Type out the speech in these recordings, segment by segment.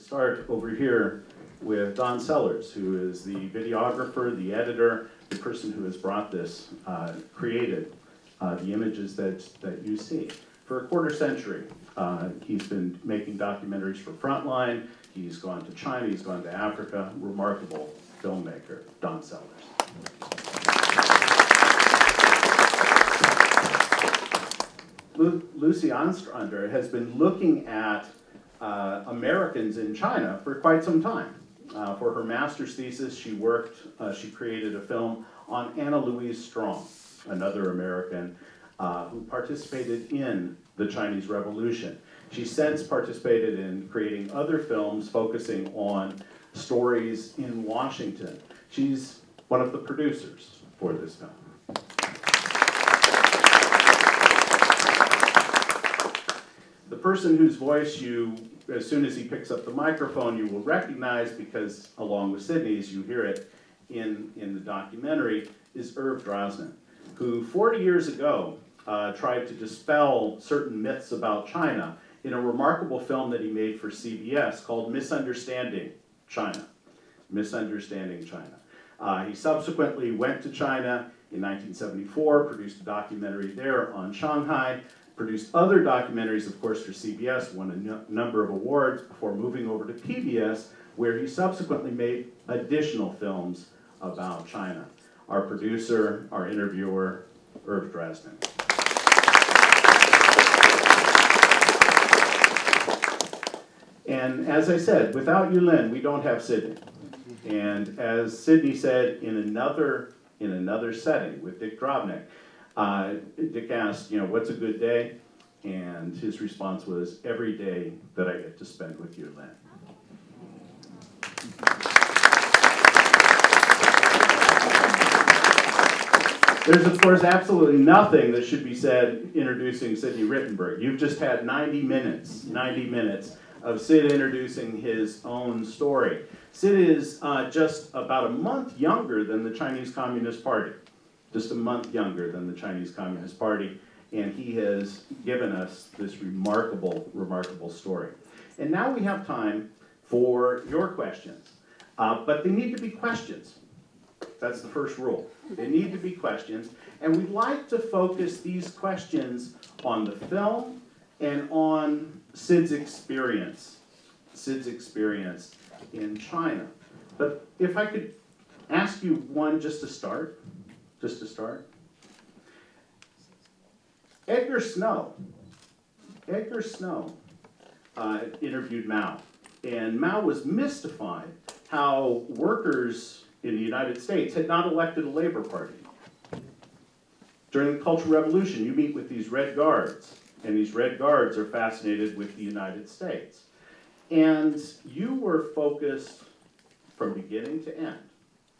start over here with Don Sellers, who is the videographer, the editor, the person who has brought this, uh, created uh, the images that, that you see. For a quarter century, uh, he's been making documentaries for Frontline, he's gone to China, he's gone to Africa, remarkable filmmaker, Don Sellers. Lu- Lucy Ostrander has been looking at uh, Americans in China for quite some time. Uh, for her master's thesis, she worked, uh, she created a film on Anna Louise Strong, another American uh, who participated in the Chinese Revolution. She since participated in creating other films focusing on stories in Washington. She's one of the producers for this film. The person whose voice you, as soon as he picks up the microphone, you will recognize because along with Sidney's, you hear it in, in the documentary, is Irv Drasnin, who 40 years ago uh, tried to dispel certain myths about China in a remarkable film that he made for CBS called Misunderstanding China. Misunderstanding China. Uh, he subsequently went to China in 1974, produced a documentary there on Shanghai, produced other documentaries, of course, for CBS, won a nu- number of awards before moving over to PBS, where he subsequently made additional films about China. Our producer, our interviewer, Irv Drasnin. And as I said, without Yulin, we don't have Sidney. And as Sidney said in another, in another setting with Dick Drobnik, uh, Dick asked, you know, what's a good day? And his response was, every day that I get to spend with Yulin. There's of course absolutely nothing that should be said introducing Sidney Rittenberg. You've just had 90 minutes, 90 minutes of Sid introducing his own story. Sid is uh, just about a month younger than the Chinese Communist Party, just a month younger than the Chinese Communist Party, and he has given us this remarkable, remarkable story. And now we have time for your questions, uh, but they need to be questions. That's the first rule. They need to be questions, and we'd like to focus these questions on the film and on Sid's experience, Sid's experience in China. But if I could ask you one just to start, just to start. Edgar Snow, Edgar Snow uh, interviewed Mao, and Mao was mystified how workers in the United States had not elected a Labor Party. During the Cultural Revolution, you meet with these Red Guards, and these Red Guards are fascinated with the United States. And you were focused from beginning to end,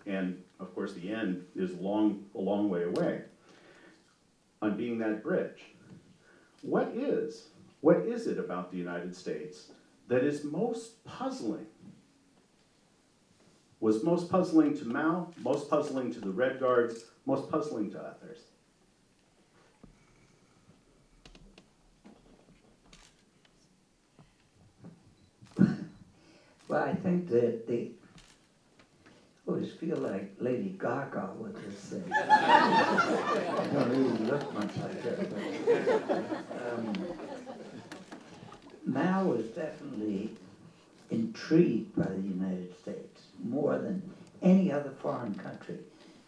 and of course the end is long, a long way away, on being that bridge. What is, what is it about the United States that is most puzzling was most puzzling to Mao, most puzzling to the Red Guards, most puzzling to others. Well, I think that the, I always feel like Lady Gaga with this thing. I don't really look much like her, but, um, Mao was definitely intrigued by the United States more than any other foreign country.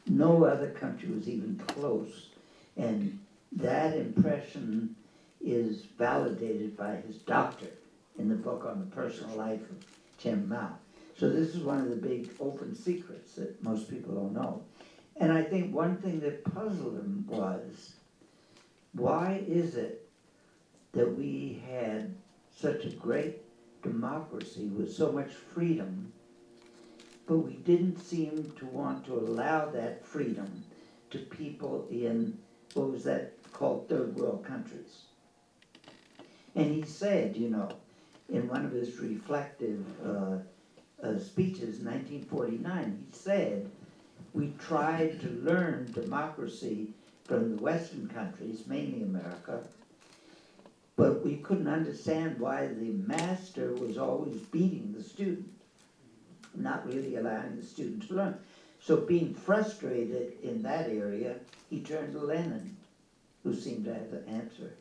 No other country was even close. And that impression is validated by his doctor in the book on the personal life of Chairman Mao. So this is one of the big open secrets that most people don't know. And I think one thing that puzzled him was, why is it that we had such a great democracy with so much freedom, but we didn't seem to want to allow that freedom to people in, what was that called, third world countries? And he said, you know, in one of his reflective uh, uh, speeches in 1949, he said, we tried to learn democracy from the Western countries, mainly America, but we couldn't understand why the master was always beating the student, not really allowing the student to learn. So being frustrated in that area, he turned to Lenin, who seemed to have the answer.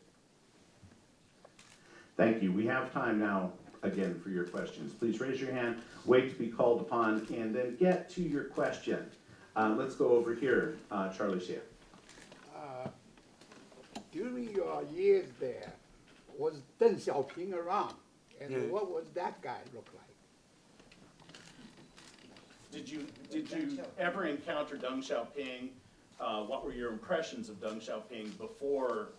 Thank you. We have time now, again, for your questions. Please raise your hand, wait to be called upon, and then get to your question. Uh, let's go over here, uh, Charlie Xie. Uh, During your years there, was Deng Xiaoping around? And what was that guy look like? Did you, did you ever encounter Deng Xiaoping? Uh, what were your impressions of Deng Xiaoping before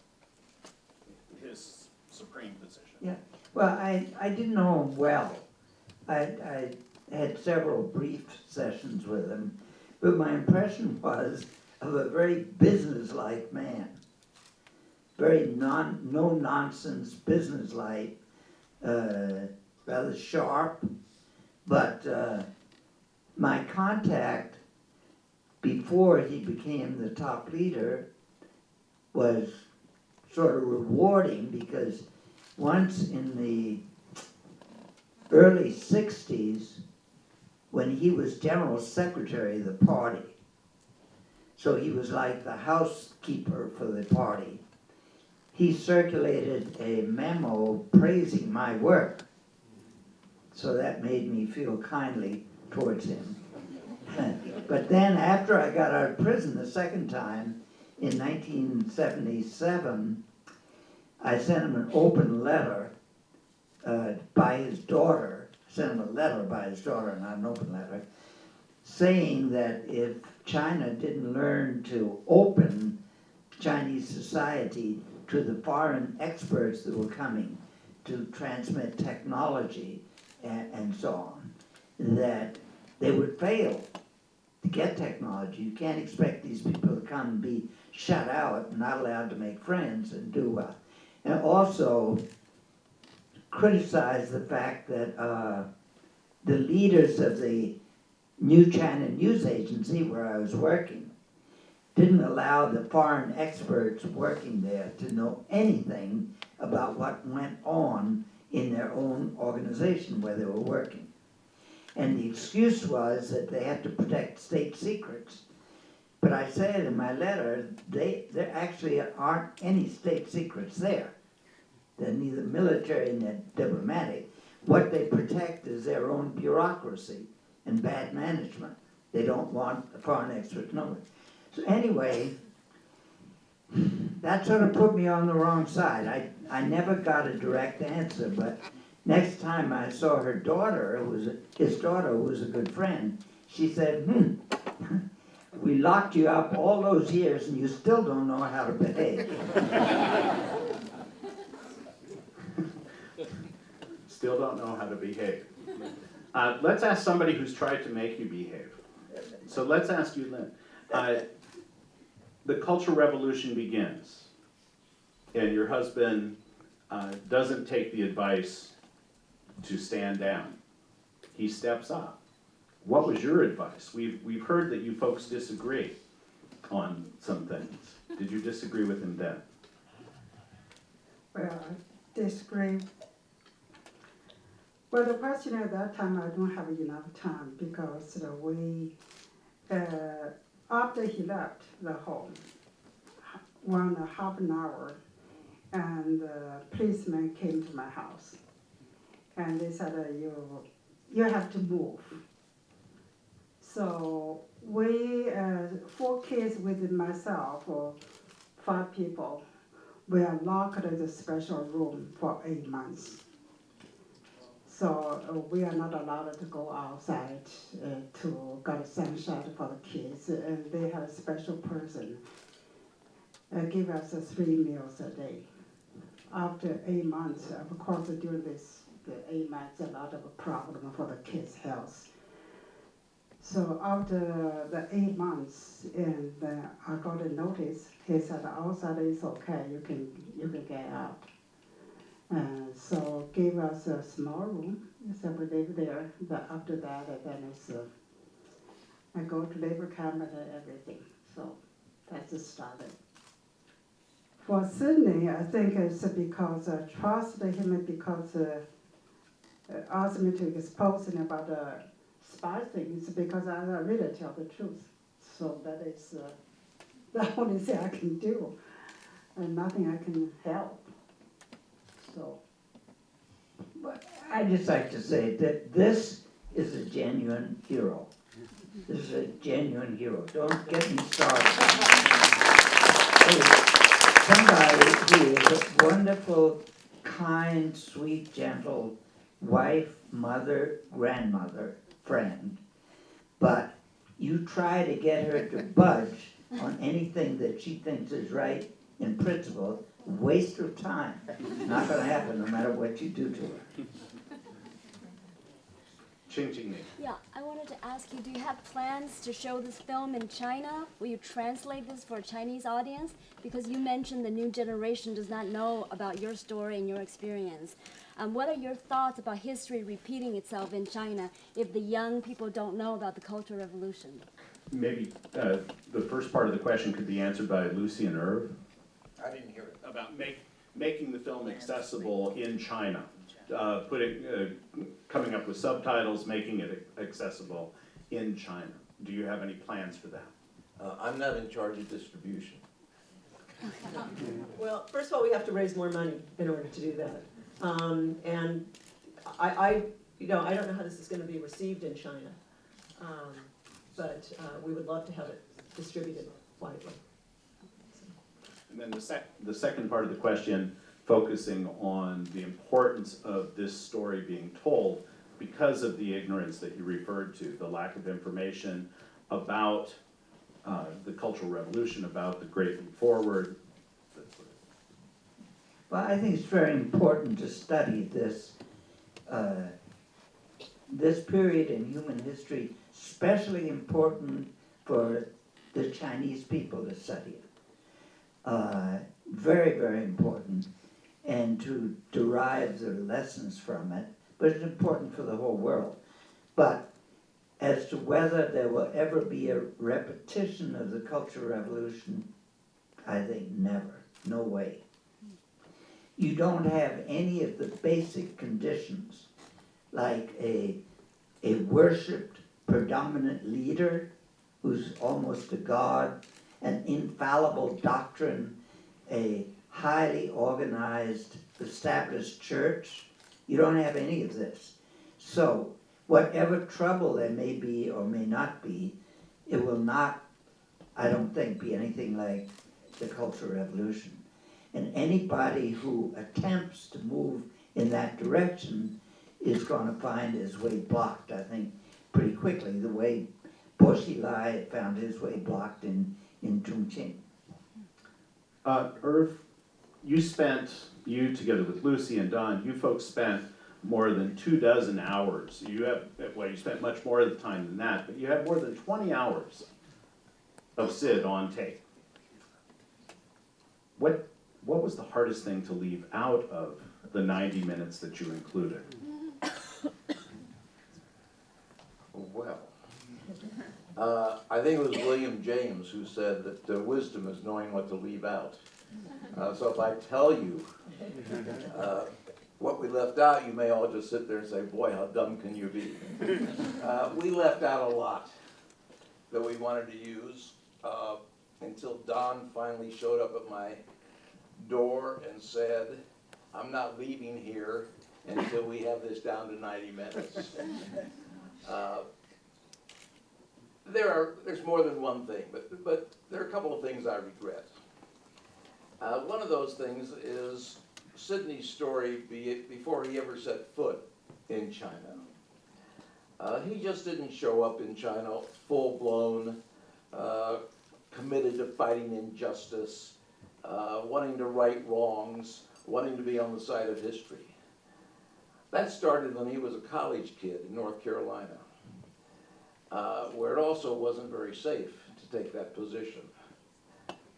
his supreme position? Yeah, well, I, I didn't know him well. I, I had several brief sessions with him, but my impression was of a very businesslike man. Very non, no-nonsense, businesslike, uh, rather sharp. But, uh, my contact before he became the top leader was sort of rewarding because once in the early sixties, when he was general secretary of the party, so he was like the housekeeper for the party, he circulated a memo praising my work. So that made me feel kindly towards him. but then after I got out of prison the second time, in 1977, I sent him an open letter uh, by his daughter, sent him a letter by his daughter, not an open letter, saying that if China didn't learn to open Chinese society to the foreign experts that were coming to transmit technology and, and so on, that they would fail to get technology. You can't expect these people to come and be shut out, not allowed to make friends and do well. And also criticize the fact that uh, the leaders of the New China News Agency, where I was working, didn't allow the foreign experts working there to know anything about what went on in their own organization where they were working. And the excuse was that they had to protect state secrets. But I said in my letter, they, there actually aren't any state secrets there. They're neither military nor diplomatic. What they protect is their own bureaucracy and bad management. They don't want the foreign experts knowing. So anyway, that sort of put me on the wrong side. I, I never got a direct answer, but next time I saw her daughter, who was, his daughter who was a good friend, she said, hmm, we locked you up all those years and you still don't know how to behave. Still don't know how to behave. Uh, let's ask somebody who's tried to make you behave. So let's ask you, Lynn. Uh, the Cultural Revolution begins, and your husband uh, doesn't take the advice to stand down. He steps up. What was your advice? We've, we've heard that you folks disagree on some things. Did you disagree with him then? Well, I disagree. Well, the question at that time, I don't have enough time because we, uh, after he left the home, one and a half an hour, and the policeman came to my house. And they said, uh, you, you have to move. So we, uh, four kids with myself, or five people, we are locked in a special room for eight months. So uh, we are not allowed to go outside uh, to get sunshine for the kids, and they have a special person uh, give us three meals a day. After eight months, of course, during this the eight months, a lot of a problem for the kids' health. So after the eight months, and uh, I got a notice. He said outside is okay. You can you can get out. Uh, so gave us a small room. So we live there. But after that, uh, then it's uh, I go to labor camp and everything. So that's the started. For Sidney, I think it's because I trusted him because uh, uh, asked me to expose him about the spy things because I, I really tell the truth. So that is uh, the only thing I can do, and nothing I can help. So But I'd just like to say that this is a genuine hero. This is a genuine hero. Don't get me started. Somebody who is a wonderful, kind, sweet, gentle wife, mother, grandmother, friend. But you try to get her to budge on anything that she thinks is right in principle, waste of time. Not gonna happen, no matter what you do to her. Ching Ching Ni. Yeah, I wanted to ask you, do you have plans to show this film in China? Will you translate this for a Chinese audience? Because you mentioned the new generation does not know about your story and your experience. Um, what are your thoughts about history repeating itself in China if the young people don't know about the Cultural Revolution? Maybe uh, the first part of the question could be answered by Lucy and Irv. I didn't hear it. About make, making the film accessible in China, uh, putting, uh, coming up with subtitles, making it accessible in China. Do you have any plans for that? Uh, I'm not in charge of distribution. Well, first of all, we have to raise more money in order to do that. Um, and I, I, you know, I don't know how this is gonna be received in China. Um, but, uh, we would love to have it distributed widely. And then the sec, the second part of the question, focusing on the importance of this story being told because of the ignorance that you referred to, the lack of information about uh, the Cultural Revolution, about the Great Leap Forward. Well, I think it's very important to study this, uh, this period in human history, especially important for the Chinese people to study it. Uh, Very, very important, and to derive the lessons from it, but it's important for the whole world. But as to whether there will ever be a repetition of the Cultural Revolution, I think never, no way you don't have any of the basic conditions, like a, a worshiped predominant leader who's almost a god, an infallible doctrine, a highly organized, established church. You don't have any of this. So, whatever trouble there may be or may not be, it will not, I don't think, be anything like the Cultural Revolution. And anybody who attempts to move in that direction is gonna find his way blocked, I think, pretty quickly, the way Bo Xilai found his way blocked in, in Chongqing. Uh, Irv, you spent, you together with Lucy and Don, you folks spent more than two dozen hours. You have, well, you spent much more of the time than that, but you had more than twenty hours of Sid on tape. What, what was the hardest thing to leave out of the ninety minutes that you included? Well, uh, I think it was William James who said that uh, wisdom is knowing what to leave out. Uh, so if I tell you uh, what we left out, you may all just sit there and say, boy, how dumb can you be? Uh, we left out a lot that we wanted to use uh, until Don finally showed up at my door and said, I'm not leaving here until we have this down to ninety minutes. Uh, There are, there's more than one thing, but, but there are a couple of things I regret. Uh, one of those things is Sidney's story be it before he ever set foot in China. Uh, he just didn't show up in China full-blown, uh, committed to fighting injustice, uh, wanting to right wrongs, wanting to be on the side of history. That started when he was a college kid in North Carolina, uh, where it also wasn't very safe to take that position.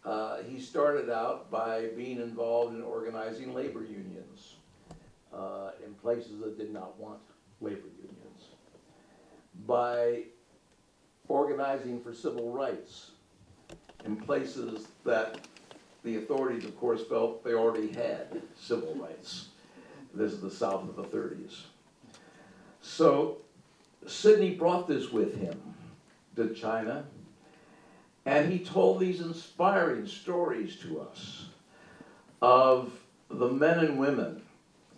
Uh, he started out by being involved in organizing labor unions uh, in places that did not want labor unions, by organizing for civil rights in places that the authorities, of course, felt they already had civil rights. This is the South of the thirties. So Sidney brought this with him to China, and he told these inspiring stories to us of the men and women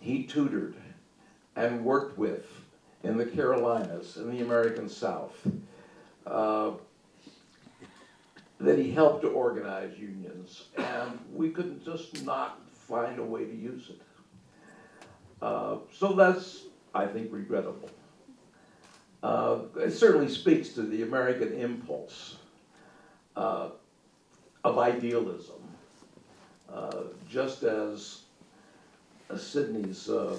he tutored and worked with in the Carolinas, in the American South, uh, that he helped to organize unions, and we could just not find a way to use it. Uh, so that's, I think, regrettable. Uh, it certainly speaks to the American impulse uh, of idealism, uh, just as Sidney's uh,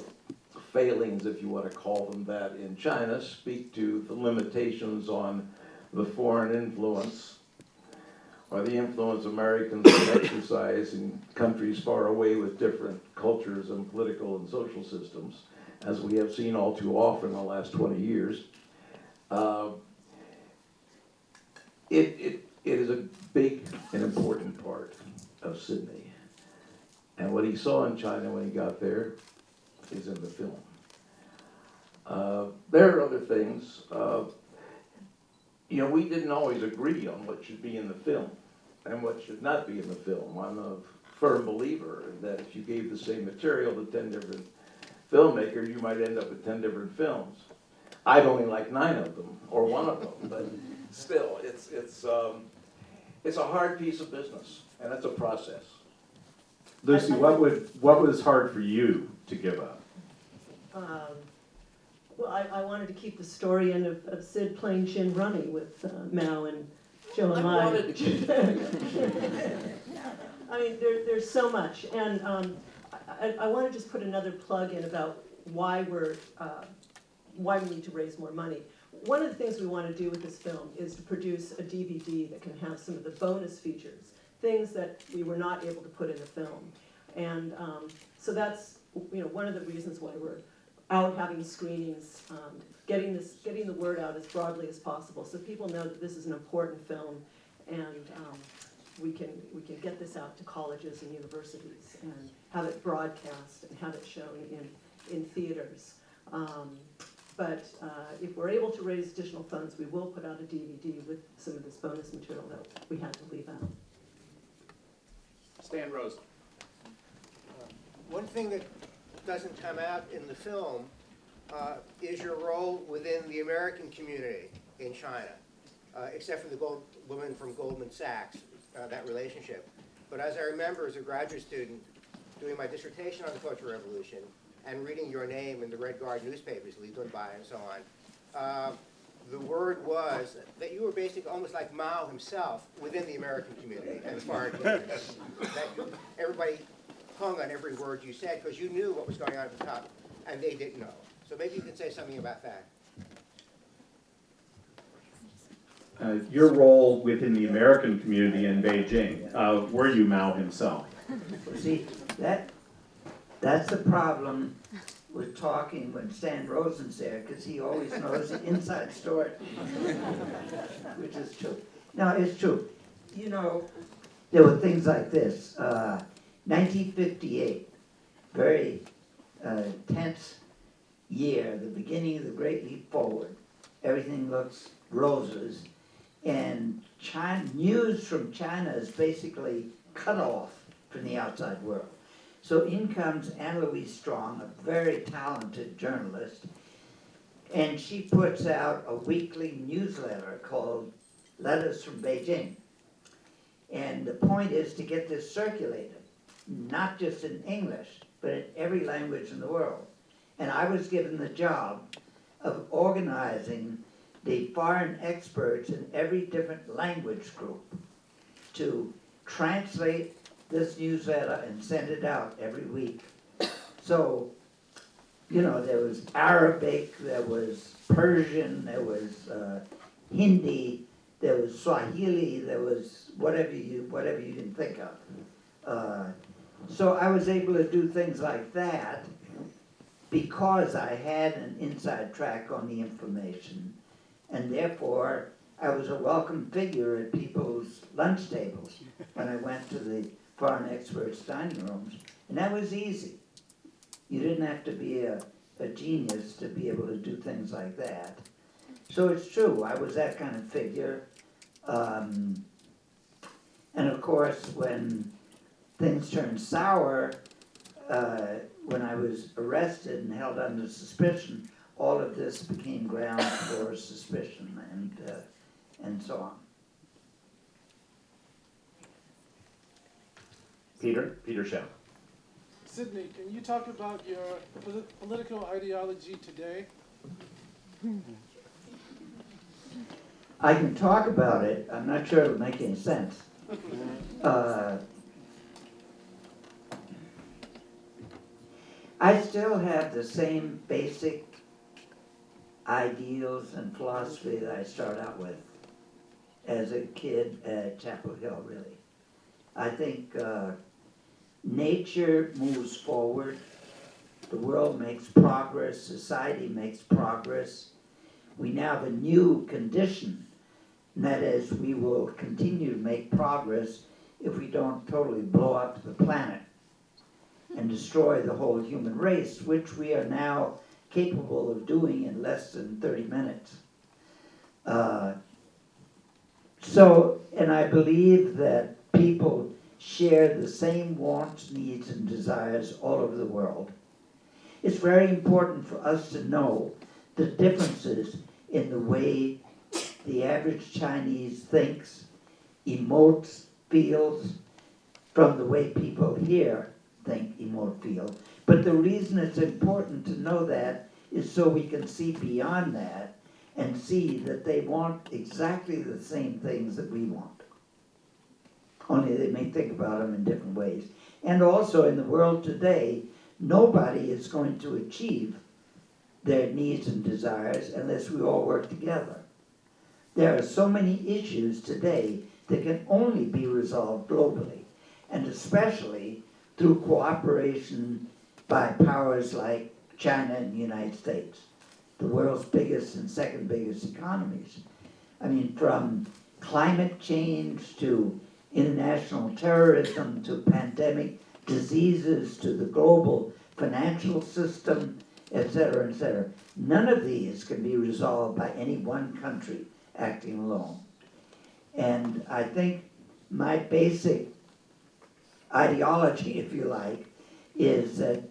failings, if you want to call them that, in China speak to the limitations on the foreign influence or the influence Americans exercise in countries far away with different cultures and political and social systems, as we have seen all too often in the last 20 years. Uh, it, it, it is a big and important part of Sidney. And what he saw in China when he got there is in the film. Uh, there are other things. Uh, you know, we didn't always agree on what should be in the film and what should not be in the film. I'm a firm believer that if you gave the same material to 10 different filmmakers, you might end up with 10 different films. I'd only like nine of them, or one of them, but still, it's, it's, um, it's a hard piece of business, and it's a process. Lucy, what would, what was hard for you to give up? Um, Well, I, I wanted to keep the story in of, of Sid playing gin rummy with uh, Mao and I and wanted to keep it. I mean, there, there's so much, and um, I, I want to just put another plug in about why we're, uh, why we need to raise more money. One of the things we want to do with this film is to produce a DVD that can have some of the bonus features, things that we were not able to put in the film. And um, so that's, you know, one of the reasons why we're out having screenings, um, getting this, getting the word out as broadly as possible, so people know that this is an important film, and um, we can, we can get this out to colleges and universities, and have it broadcast, and have it shown in, in theaters. Um, But uh, if we're able to raise additional funds, we will put out a DVD with some of this bonus material that we had to leave out. Stan Rose. One thing that doesn't come out in the film uh, is your role within the American community in China, uh, except for the gold, woman from Goldman Sachs, uh, that relationship. But as I remember as a graduate student, doing my dissertation on the Cultural Revolution and reading your name in the Red Guard newspapers, Li Dunbai and so on, uh, the word was that you were basically almost like Mao himself within the American community and the foreign community. That you- everybody hung on every word you said because you knew what was going on at the top and they didn't know. So maybe you can say something about that. Uh, your role within the American community in Beijing, uh, were you Mao himself? See, that, that's the problem with talking when Stan Rosen's there, because he always knows the inside story. Which is true. No, it's true. You know, there were things like this, uh, nineteen fifty-eight, very, uh, tense year, the beginning of the Great Leap Forward. Everything looks roses, and China, news from China is basically cut off from the outside world. So in comes Anna Louise Strong, a very talented journalist, and she puts out a weekly newsletter called Letters from Beijing. And the point is to get this circulated, not just in English, but in every language in the world. And I was given the job of organizing the foreign experts in every different language group to translate this newsletter and send it out every week. So, you know, there was Arabic, there was Persian, there was uh, Hindi, there was Swahili, there was whatever you whatever you can think of. Uh, so I was able to do things like that because I had an inside track on the information, and therefore I was a welcome figure at people's lunch tables when I went to the foreign experts' dining rooms, and that was easy. You didn't have to be a, a genius to be able to do things like that. So it's true, I was that kind of figure. Um, and of course, when things turned sour, uh, when I was arrested and held under suspicion, all of this became grounds for suspicion and, uh, and so on. Peter, Peter Shaw. Sidney, can you talk about your polit- political ideology today? I can talk about it, I'm not sure it'll make any sense. Uh, I still have the same basic ideals and philosophy that I started out with as a kid at Chapel Hill, really. I think uh, nature moves forward, the world makes progress, society makes progress. We now have a new condition, and that is we will continue to make progress if we don't totally blow up the planet and destroy the whole human race, which we are now capable of doing in less than 30 minutes. Uh, so, and I believe that people share the same wants, needs, and desires all over the world. It's very important for us to know the differences in the way the average Chinese thinks, emotes, feels, from the way people here think, emote, feel. But the reason it's important to know that is so we can see beyond that and see that they want exactly the same things that we want. Only they may think about them in different ways. And also in the world today, nobody is going to achieve their needs and desires unless we all work together. There are so many issues today that can only be resolved globally, and especially through cooperation by powers like China and the United States, the world's biggest and second biggest economies. I mean, from climate change to international terrorism to pandemic diseases to the global financial system, et cetera, et cetera. None of these can be resolved by any one country acting alone. And I think my basic ideology, if you like, is that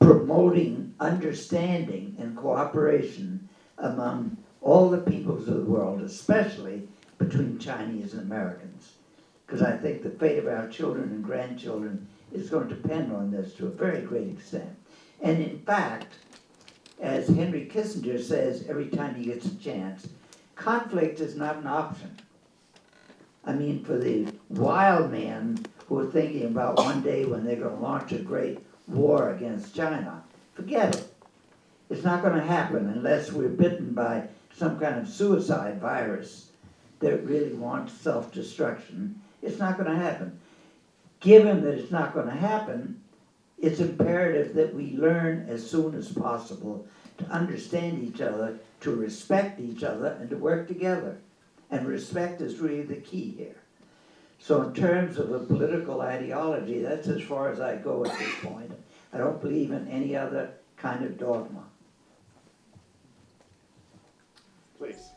promoting understanding and cooperation among all the peoples of the world, especially between Chinese and Americans. Because I think the fate of our children and grandchildren is going to depend on this to a very great extent. And in fact, as Henry Kissinger says every time he gets a chance, conflict is not an option. I mean, for the wild men who are thinking about one day when they're going to launch a great war against China, forget it. It's not going to happen unless we're bitten by some kind of suicide virus that really wants self destruction. It's not going to happen. Given that it's not going to happen, it's imperative that we learn as soon as possible to understand each other, to respect each other, and to work together. And respect is really the key here. So, in terms of a political ideology, that's as far as I go at this point. I don't believe in any other kind of dogma. Please.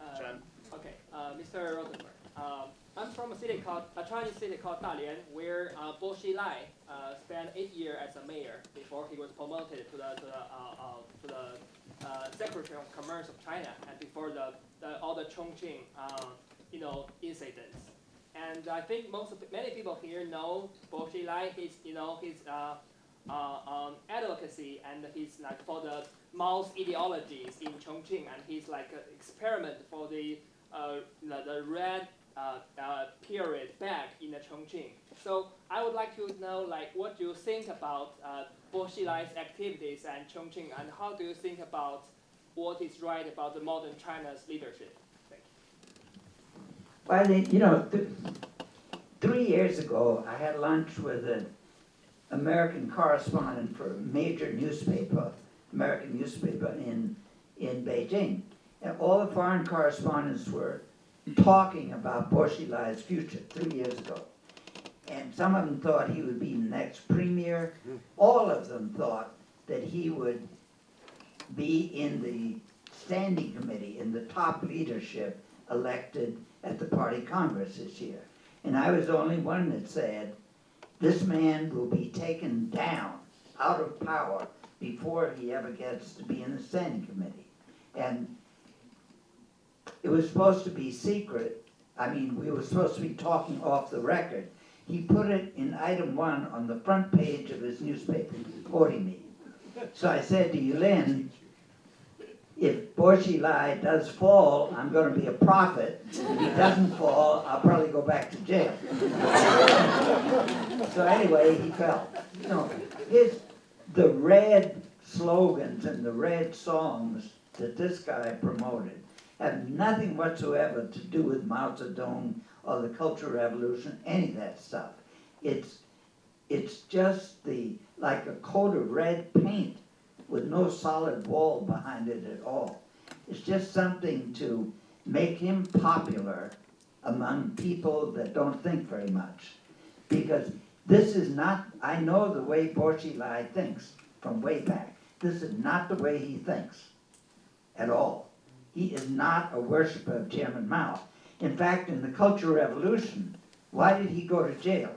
Uh, Chen. Okay, uh, Mr. Rosenberg. Um, I'm from a city called a Chinese city called Dalian, where uh, Bo Xilai uh, spent eight years as a mayor before he was promoted to the to the uh, uh, to the uh, Secretary of Commerce of China, and before the, the all the Chongqing uh, you know incidents. And I think most many people here know Bo Xilai. His you know his uh, uh, um, advocacy and his like for the Mao's ideologies in Chongqing, and he's like an experiment for the uh, the, the red uh, uh, period back in the Chongqing. So I would like to know like what you think about uh, Bo Xilai's activities and Chongqing, and how do you think about what is right about the modern China's leadership? Well, think, you know, th- three years ago, I had lunch with an American correspondent for a major newspaper, American newspaper in, in Beijing. And all the foreign correspondents were talking about Bo Xilai's future three years ago. And some of them thought he would be the next premier. All of them thought that he would be in the standing committee, in the top leadership elected at the party congress this year. And I was the only one that said, this man will be taken down, out of power, before he ever gets to be in the standing committee. And it was supposed to be secret, I mean, we were supposed to be talking off the record. He put it in item one on the front page of his newspaper, quoting me. So I said to Yulin, if Bo Xilai does fall, I'm gonna be a prophet. If he doesn't fall, I'll probably go back to jail. So anyway, he fell. You know, his, the red slogans and the red songs that this guy promoted have nothing whatsoever to do with Mao Zedong or the Cultural Revolution, any of that stuff. It's, it's just the, like a coat of red paint with no solid wall behind it at all. It's just something to make him popular among people that don't think very much. Because this is not, I know the way Bo Xilai thinks from way back. This is not the way he thinks at all. He is not a worshiper of Chairman Mao. In fact, in the Cultural Revolution, why did he go to jail?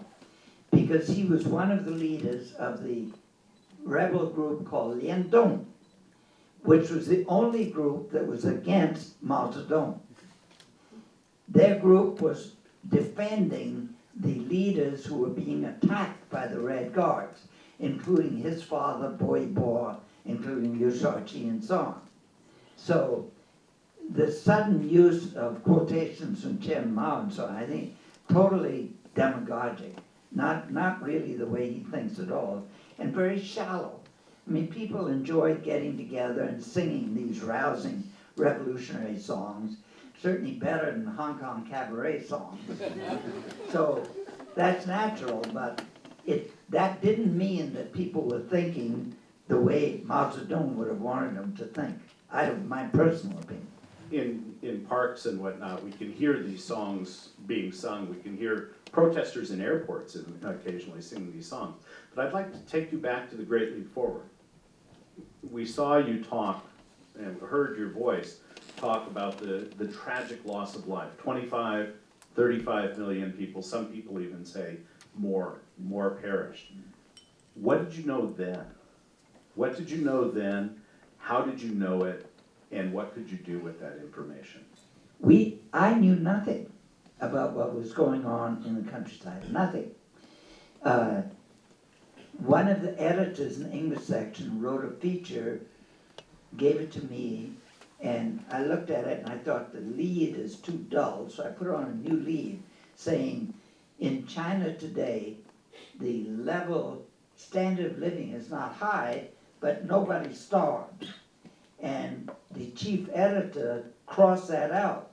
Because he was one of the leaders of the rebel group called Lian Dong, which was the only group that was against Mao Zedong. Their group was defending the leaders who were being attacked by the Red Guards, including his father, Bo Yibo, including Liu Shaoqi and so on. So the sudden use of quotations from Chairman Mao and so on, I think totally demagogic, not, not really the way he thinks at all, and very shallow. I mean, people enjoyed getting together and singing these rousing revolutionary songs, certainly better than the Hong Kong cabaret songs. So that's natural, but it, that didn't mean that people were thinking the way Mao Zedong would have wanted them to think. I have my personal opinion. in, in parks and whatnot, we can hear these songs being sung, we can hear protesters in airports occasionally singing these songs. But I'd like to take you back to the Great Leap Forward. We saw you talk and heard your voice talk about the, the tragic loss of life. 25, 35 million people, some people even say more, more perished. What did you know then? What did you know then? How did you know it? And what could you do with that information? We, I knew nothing about what was going on in the countryside, nothing. Uh, one of the editors in the English section wrote a feature, gave it to me, and I looked at it and I thought the lead is too dull, so I put on a new lead saying, in China today, the level, standard of living is not high, but nobody starved. And the chief editor crossed that out.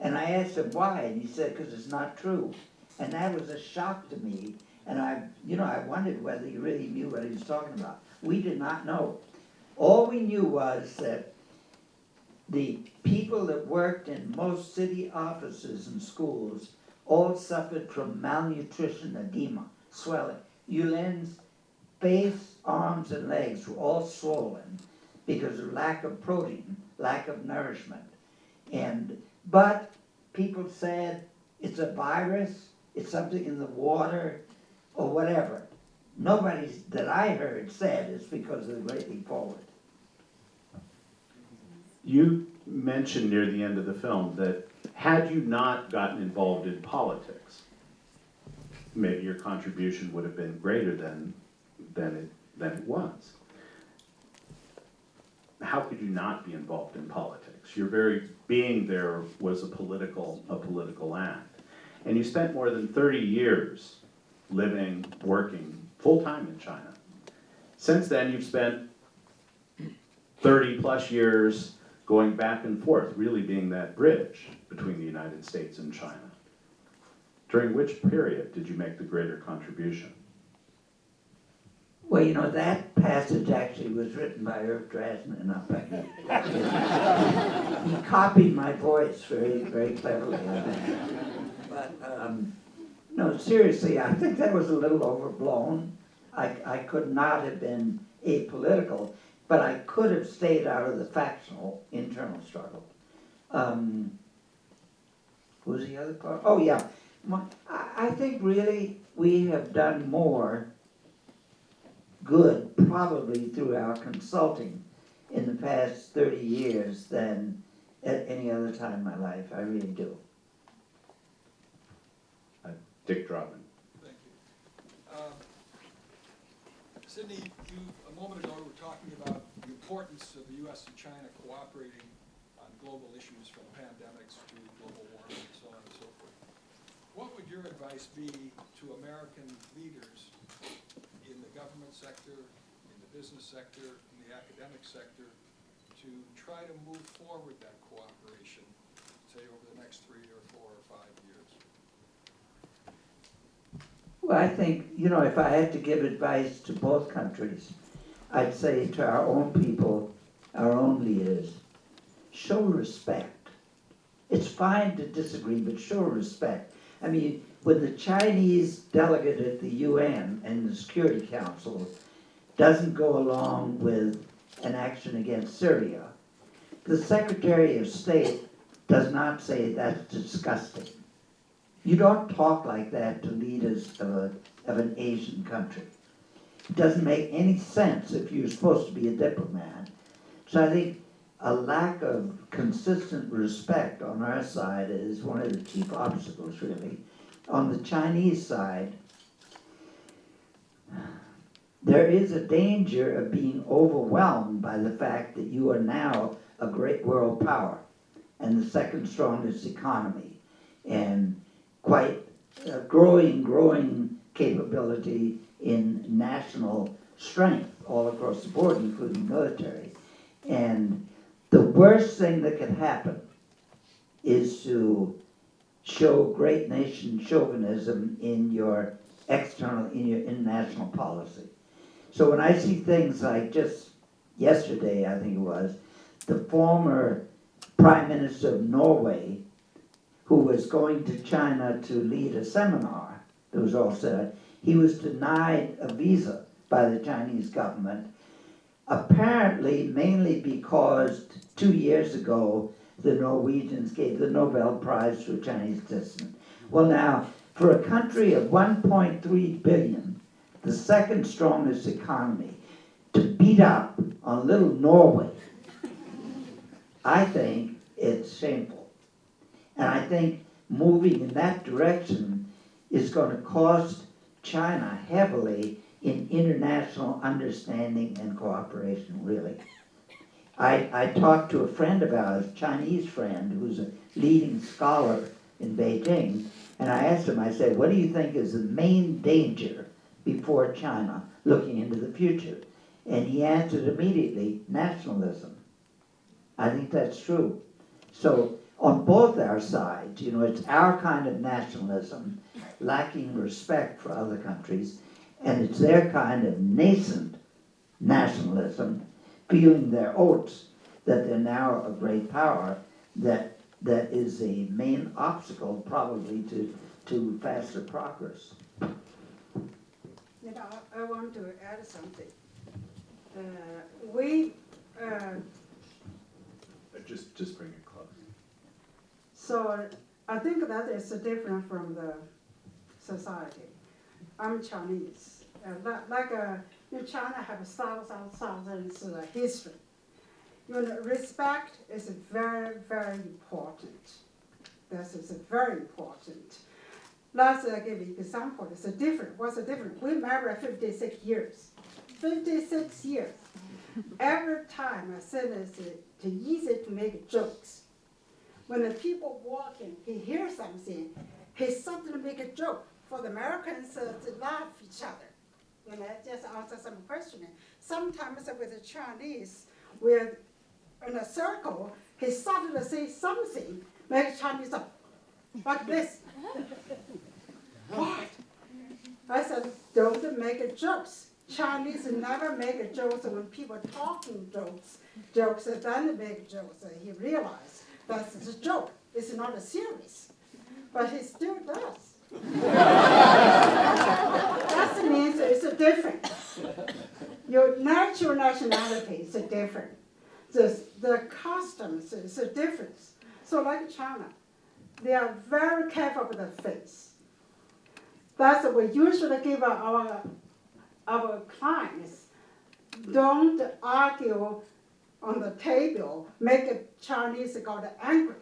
And I asked him why, and he said, because it's not true. And that was a shock to me. And I, you know, I wondered whether he really knew what he was talking about. We did not know. All we knew was that the people that worked in most city offices and schools all suffered from malnutrition, edema, swelling. Yulin's face, arms, and legs were all swollen because of lack of protein, lack of nourishment. And, but people said it's a virus, it's something in the water, or whatever. Nobody that I heard said it's because of the Great Leap Forward. You mentioned near the end of the film that had you not gotten involved in politics, maybe your contribution would have been greater than, than it, than it was. How could you not be involved in politics? Your very being there was a political, a political act. And you spent more than thirty years living, working, full-time in China. Since then, you've spent thirty-plus years going back and forth, really being that bridge between the United States and China. During which period did you make the greater contribution? Well, you know, that passage actually was written by Irv Drasnin, not by me. He copied my voice very, very cleverly, But, um, No, seriously, I think that was a little overblown. I, I could not have been apolitical, but I could have stayed out of the factional internal struggle. Um, was the other part? Oh, yeah. I, I think really we have done more good probably through our consulting in the past thirty years than at any other time in my life. I really do. Dick Drovin. Thank you. Um, Sidney, you, a moment ago, we were talking about the importance of the US and China cooperating on global issues from pandemics to global warming and so on and so forth. What would your advice be to American leaders in the government sector, in the business sector, in the academic sector, to try to move forward that cooperation, say, over the next three or four or five years? Well, I think, you know, if I had to give advice to both countries, I'd say to our own people, our own leaders, show respect. It's fine to disagree, but show respect. I mean, when the Chinese delegate at the UN and the Security Council doesn't go along with an action against Syria, the Secretary of State does not say that's disgusting. You don't talk like that to leaders of, a, of an Asian country. It doesn't make any sense if you're supposed to be a diplomat. So I think a lack of consistent respect on our side is one of the chief obstacles, really. On the Chinese side, there is a danger of being overwhelmed by the fact that you are now a great world power and the second strongest economy. And quite a growing, growing capability in national strength all across the board, including military. And the worst thing that could happen is to show great nation chauvinism in your external, in your international policy. So when I see things like just yesterday, I think it was, the former Prime Minister of Norway who was going to China to lead a seminar that was all set, he was denied a visa by the Chinese government, apparently mainly because two years ago the Norwegians gave the Nobel Prize to a Chinese citizen. Well, now, for a country of 1.3 billion, the second strongest economy, to beat up on little Norway, I think it's shameful. And I think moving in that direction is going to cost China heavily in international understanding and cooperation, really. I, I talked to a friend of ours, Chinese friend, who's a leading scholar in Beijing, and I asked him, I said, what do you think is the main danger before China looking into the future? And he answered immediately, nationalism. I think that's true. So on both our sides, you know, it's our kind of nationalism, lacking respect for other countries, and it's their kind of nascent nationalism, feeling their oats that they're now a great power, that that is the main obstacle probably to, to faster progress. You know, I want to add something. Uh, we, uh, Uh, Just, just bring it close. so I think that is different from the society. I'm Chinese, uh, like, like uh, know, China have thousands, thousands of history. You know, respect is very, very important. This is very important. Let's uh, give you example. It's a different. What's the difference? We married 56 years. 56 years. Every time I said it's easy to make jokes. When the people walking, he hears something, he suddenly make a joke. For the Americans uh, to laugh each other. When I just answer some question. Sometimes with the Chinese, we're in a circle, he suddenly say something, make Chinese up, like this. What? I said, don't make jokes. Chinese never make jokes when people talking jokes, jokes, then make jokes. He realized that's a joke. It's not a serious. But he still does. Means it's a different. Your natural nationality is a different. The, the customs is a difference. So like China, they are very careful with the face. That's what we usually give our, our clients. Don't argue on the table, make a Chinese got angry.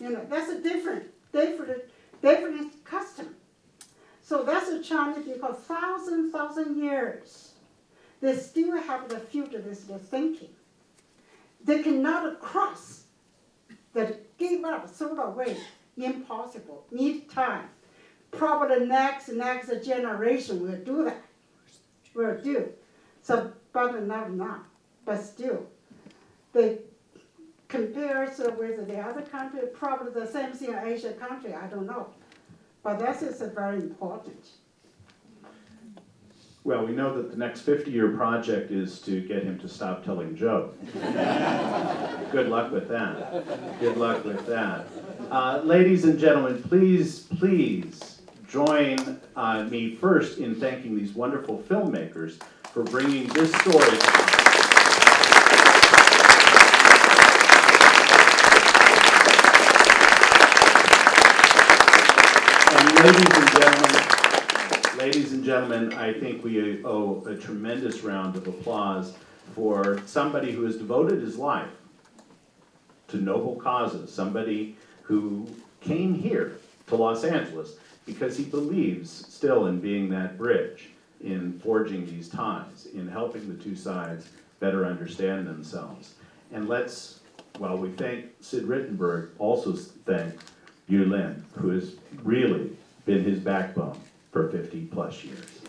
You know, that's a different, different, different custom. So that's a Chinese because thousand, thousand years, they still have the futurist thinking. They cannot cross, that give up, throw away, impossible, need time. Probably next, next generation will do that, will do. So, but not now, but still. They compares with the other country, probably the same thing in Asia country, I don't know. But that is very important. Well, we know that the next fifty-year project is to get him to stop telling jokes. Good luck with that. Good luck with that. Uh, ladies and gentlemen, please, please join uh, me first in thanking these wonderful filmmakers for bringing this story to us. And ladies and gentlemen, ladies and gentlemen, I think we owe a tremendous round of applause for somebody who has devoted his life to noble causes, somebody who came here to Los Angeles because he believes still in being that bridge, in forging these ties, in helping the two sides better understand themselves. And let's, while we thank Sid Rittenberg, also thank Yu Lin, who has really been his backbone for fifty plus years.